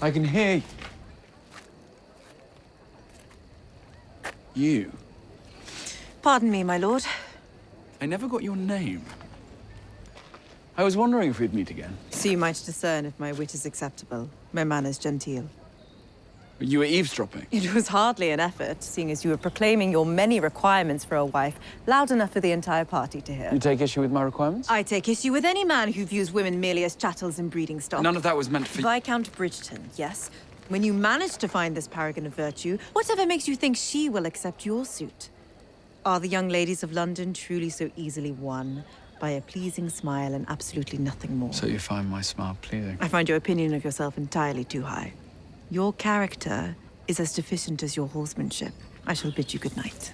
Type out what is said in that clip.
I can hear you. You? Pardon me, my lord. I never got your name. I was wondering if we'd meet again. So you might discern if my wit is acceptable, my manners genteel. You were eavesdropping. It was hardly an effort, seeing as you were proclaiming your many requirements for a wife, loud enough for the entire party to hear. You take issue with my requirements? I take issue with any man who views women merely as chattels and breeding stock. None of that was meant for Viscount Bridgerton, yes. When you manage to find this paragon of virtue, whatever makes you think she will accept your suit? Are the young ladies of London truly so easily won by a pleasing smile and absolutely nothing more? So you find my smile pleasing? I find your opinion of yourself entirely too high. Your character is as deficient as your horsemanship. I shall bid you good night.